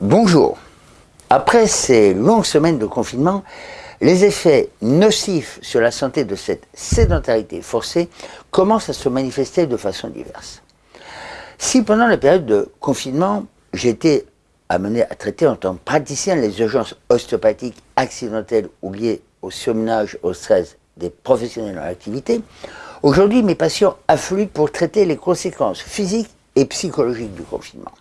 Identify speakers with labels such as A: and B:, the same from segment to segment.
A: Bonjour. Après ces longues semaines de confinement, les effets nocifs sur la santé de cette sédentarité forcée commencent à se manifester de façon diverse. Si pendant la période de confinement, été amené à traiter en tant que praticien les urgences ostéopathiques accidentelles ou liées au surmenage, au stress des professionnels en activité, aujourd'hui mes patients affluent pour traiter les conséquences physiques et psychologiques du confinement.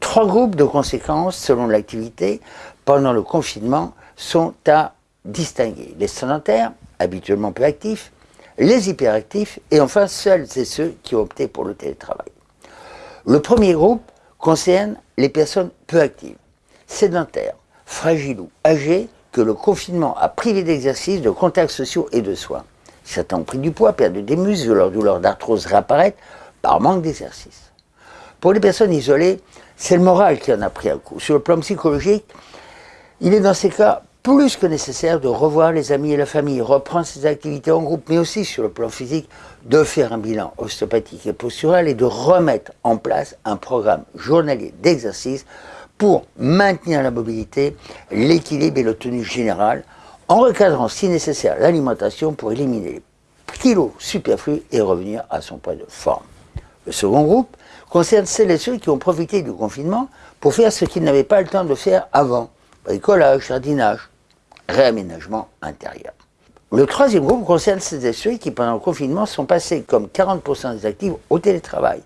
A: Trois groupes de conséquences selon l'activité pendant le confinement sont à distinguer. Les sédentaires, habituellement peu actifs, les hyperactifs et enfin seuls et ceux qui ont opté pour le télétravail. Le premier groupe concerne les personnes peu actives, sédentaires, fragiles ou âgées que le confinement a privé d'exercice, de contacts sociaux et de soins. Certains ont pris du poids, perdu des muscles, leur douleur d'arthrose réapparaît par manque d'exercice. Pour les personnes isolées, c'est le moral qui en a pris un coup. Sur le plan psychologique, il est dans ces cas plus que nécessaire de revoir les amis et la famille, reprendre ses activités en groupe, mais aussi sur le plan physique, de faire un bilan ostéopathique et postural et de remettre en place un programme journalier d'exercice pour maintenir la mobilité, l'équilibre et le tenue générale, en recadrant si nécessaire l'alimentation pour éliminer les kilos superflus et revenir à son poids de forme. Le second groupe concerne celles et ceux qui ont profité du confinement pour faire ce qu'ils n'avaient pas le temps de faire avant, bricolage, jardinage, réaménagement intérieur. Le troisième groupe concerne celles et ceux qui, pendant le confinement, sont passés comme 40% des actifs au télétravail,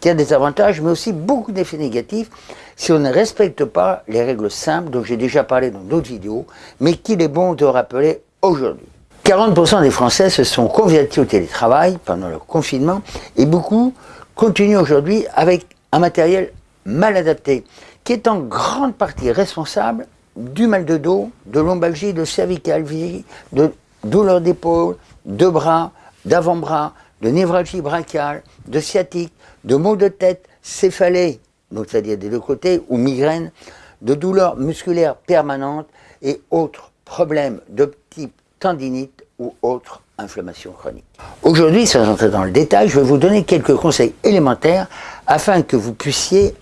A: qui a des avantages, mais aussi beaucoup d'effets négatifs si on ne respecte pas les règles simples dont j'ai déjà parlé dans d'autres vidéos, mais qu'il est bon de rappeler aujourd'hui. 40% des Français se sont convertis au télétravail pendant le confinement et beaucoup continuent aujourd'hui avec un matériel mal adapté, qui est en grande partie responsable du mal de dos, de lombalgie, de cervicalgie, de douleur d'épaule, de bras, d'avant-bras, de névralgie brachiale, de sciatique, de maux de tête, céphalée, c'est-à-dire des deux côtés, ou migraine, de douleurs musculaires permanentes et autres problèmes de type tendinite ou autres inflammations chroniques. Aujourd'hui, sans entrer dans le détail, je vais vous donner quelques conseils élémentaires afin que vous puissiez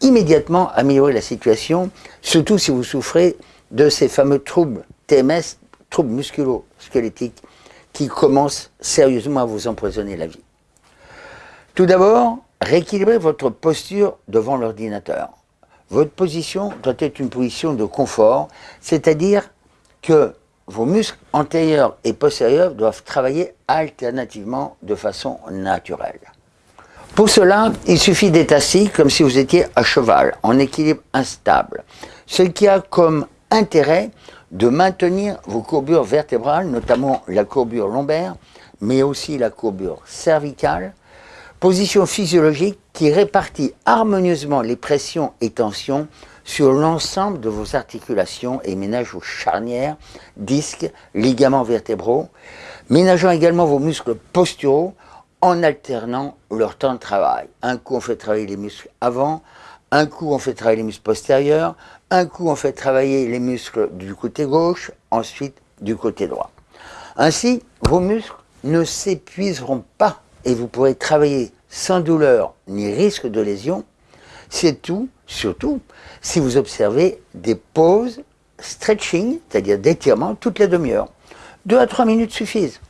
A: immédiatement améliorer la situation, surtout si vous souffrez de ces fameux troubles TMS, troubles musculo-squelettiques, qui commencent sérieusement à vous empoisonner la vie. Tout d'abord, rééquilibrez votre posture devant l'ordinateur. Votre position doit être une position de confort, c'est-à-dire que vos muscles antérieurs et postérieurs doivent travailler alternativement de façon naturelle. Pour cela, il suffit d'être assis comme si vous étiez à cheval, en équilibre instable, ce qui a comme intérêt de maintenir vos courbures vertébrales, notamment la courbure lombaire, mais aussi la courbure cervicale, position physiologique qui répartit harmonieusement les pressions et tensions sur l'ensemble de vos articulations et ménage vos charnières, disques, ligaments vertébraux, ménageant également vos muscles posturaux en alternant leur temps de travail. Un coup, on fait travailler les muscles avant, un coup, on fait travailler les muscles postérieurs, un coup, on fait travailler les muscles du côté gauche, ensuite du côté droit. Ainsi, vos muscles ne s'épuiseront pas et vous pourrez travailler sans douleur ni risque de lésion. C'est tout, surtout, si vous observez des pauses stretching, c'est-à-dire d'étirement, toutes les demi-heures. Deux à trois minutes suffisent.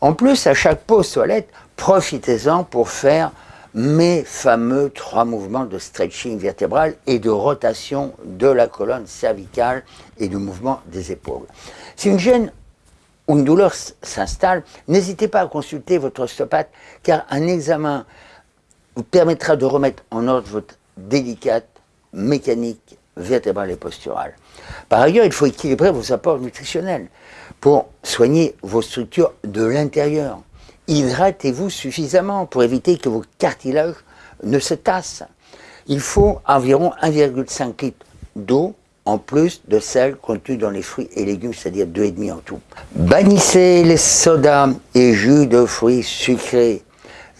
A: En plus, à chaque pause toilette, profitez-en pour faire mes fameux trois mouvements de stretching vertébral et de rotation de la colonne cervicale et du mouvement des épaules. Si une gêne ou une douleur s'installe, n'hésitez pas à consulter votre ostéopathe car un examen vous permettra de remettre en ordre votre délicate mécanique vertébrale et posturale. Par ailleurs, il faut équilibrer vos apports nutritionnels pour soigner vos structures de l'intérieur hydratez-vous suffisamment pour éviter que vos cartilages ne se tassent. Il faut environ 1,5 litre d'eau en plus de celle contenue dans les fruits et légumes, c'est-à-dire 2,5 en tout. Bannissez les sodas et jus de fruits sucrés,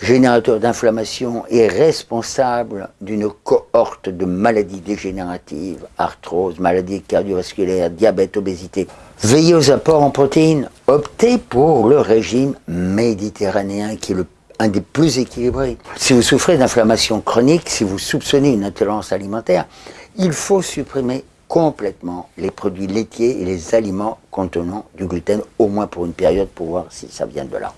A: générateurs d'inflammation et responsables d'une cohorte de maladies dégénératives, arthrose, maladies cardiovasculaires, diabète, obésité. Veillez aux apports en protéines. Optez pour le régime méditerranéen qui est un des plus équilibrés. Si vous souffrez d'inflammation chronique, si vous soupçonnez une intolérance alimentaire, il faut supprimer complètement les produits laitiers et les aliments contenant du gluten, au moins pour une période, pour voir si ça vient de là.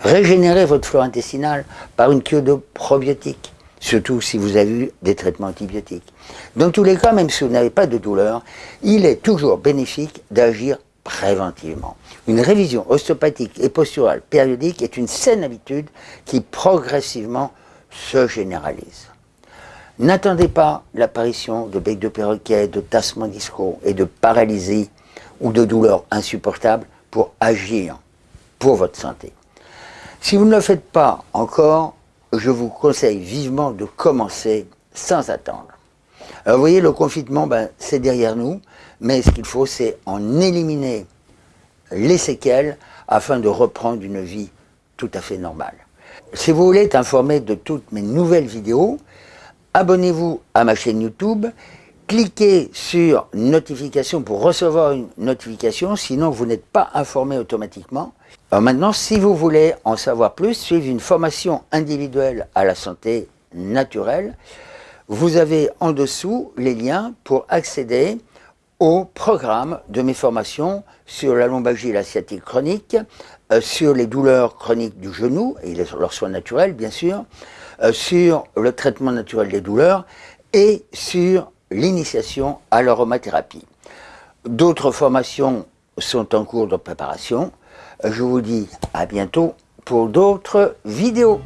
A: Régénérez votre flore intestinale par une cure de probiotiques, surtout si vous avez eu des traitements antibiotiques. Dans tous les cas, même si vous n'avez pas de douleur, il est toujours bénéfique d'agir préventivement. Une révision ostéopathique et posturale périodique est une saine habitude qui progressivement se généralise. N'attendez pas l'apparition de bec de perroquet, de tassements disco et de paralysie ou de douleurs insupportables pour agir pour votre santé. Si vous ne le faites pas encore, je vous conseille vivement de commencer sans attendre. Alors vous voyez, le confinement, ben, c'est derrière nous, mais ce qu'il faut, c'est en éliminer les séquelles afin de reprendre une vie tout à fait normale. Si vous voulez être informé de toutes mes nouvelles vidéos, abonnez-vous à ma chaîne YouTube, cliquez sur notification pour recevoir une notification, sinon vous n'êtes pas informé automatiquement. Maintenant, si vous voulez en savoir plus, suivre une formation individuelle à la santé naturelle, vous avez en dessous les liens pour accéder au programme de mes formations sur la lombalgie et la sciatique chronique, euh, sur les douleurs chroniques du genou et leurs soins naturels bien sûr, euh, sur le traitement naturel des douleurs et sur l'initiation à l'aromathérapie. D'autres formations sont en cours de préparation. Je vous dis à bientôt pour d'autres vidéos.